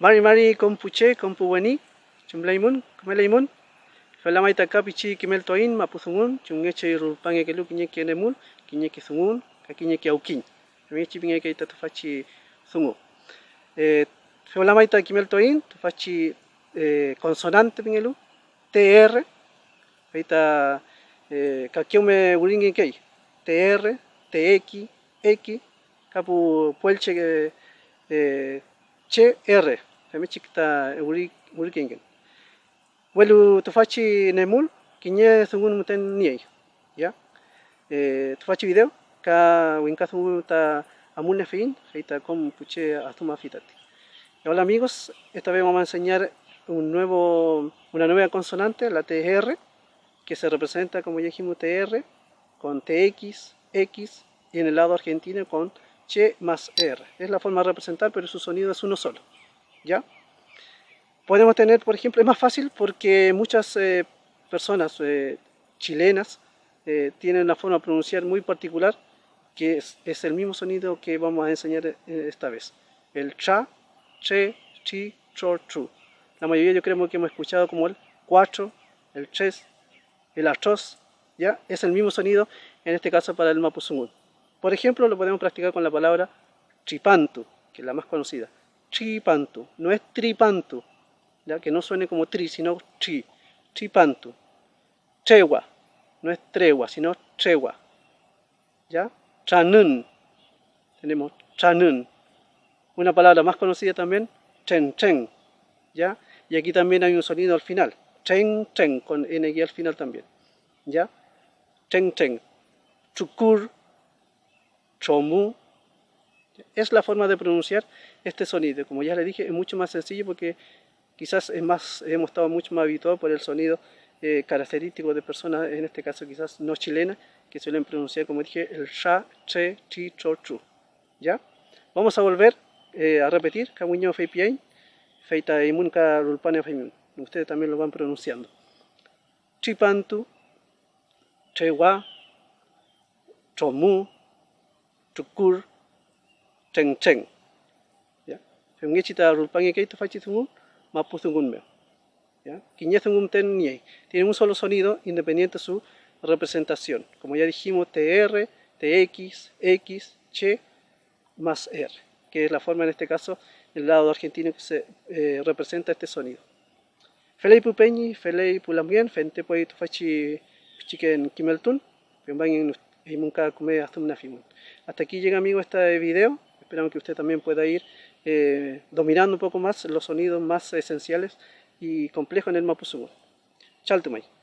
Mari mari kompuche kompuweni chumlaimun kumelaimun Falamay taka pichi kimel toin mapusungun chungeche rupange kelu kinye kenemun kinye kisungun kakinye kiaukin mechi pinge ke tatufachi sungu. Eh Falamay ta kimel toin tufachi eh, consonante pingelu TR ahorita eh, kakiume uringi kei TR TX X kapu puelche eh, CR mechi kita uri uri kengen. Welu tufachi nemul kinye sungun muten niei ya eh, tufachi video ka winka sungun ta amune fin heita com puche atuma fitati hola amigos esta vez vamos a enseñar un nuevo una nueva consonante la TR que se representa como ya dijimos TR con TX X y en el lado argentino con Che más R. Es la forma de representar pero su sonido es uno solo ya podemos tener, por ejemplo, es más fácil porque muchas eh, personas eh, chilenas eh, tienen una forma de pronunciar muy particular que es, el mismo sonido que vamos a enseñar esta vez. El cha, che, chi, cho, chu. La mayoría yo creo que hemos escuchado como el cuatro, el ches, el achos, ¿ya? Es el mismo sonido, en este caso para el mapuzungún. Por ejemplo, lo podemos practicar con la palabra tripantu, que es la más conocida. Tripantu, no es tripantu, ¿ya? que no suene como tri, sino chi, chipantu. Tregua, no es tregua, sino tregua. ¿Ya? Chanun, tenemos chanun. Una palabra más conocida también, chen chen. ¿Ya? Y aquí también hay un sonido al final, chen chen, con n al final también. ¿Ya? Chen chen. Chukur, chomu. Es la forma de pronunciar este sonido. Como ya le dije, es mucho más sencillo porque quizás es más, hemos estado mucho más habituados por el sonido eh, característico de personas, en este caso quizás no chilenas, que suelen pronunciar, como dije, el sha, che, chi, cho, chu. ¿Ya? Vamos a volver eh, a repetir, kamuño feipiain, feita imunka rulpane feimun. Ustedes también lo van pronunciando. Chipantu, chewa, chomu, chukur, cheng cheng. ¿Ya? Feungechita rulpange keito fachitungun, Mapuzungunmeo. ¿ya? Tiene un solo sonido independiente de su representación. Como ya dijimos, TR, TX, X, Che más R, que es la forma en este caso del lado argentino que se eh, representa este sonido. Felei pupeñi, felei pulamien, fente puede tufachi chiquen kimeltun, hasta aquí llega amigo este video, esperamos que usted también pueda ir eh, dominando un poco más los sonidos más esenciales y complejos en el Mapuzungun. Chaltumay.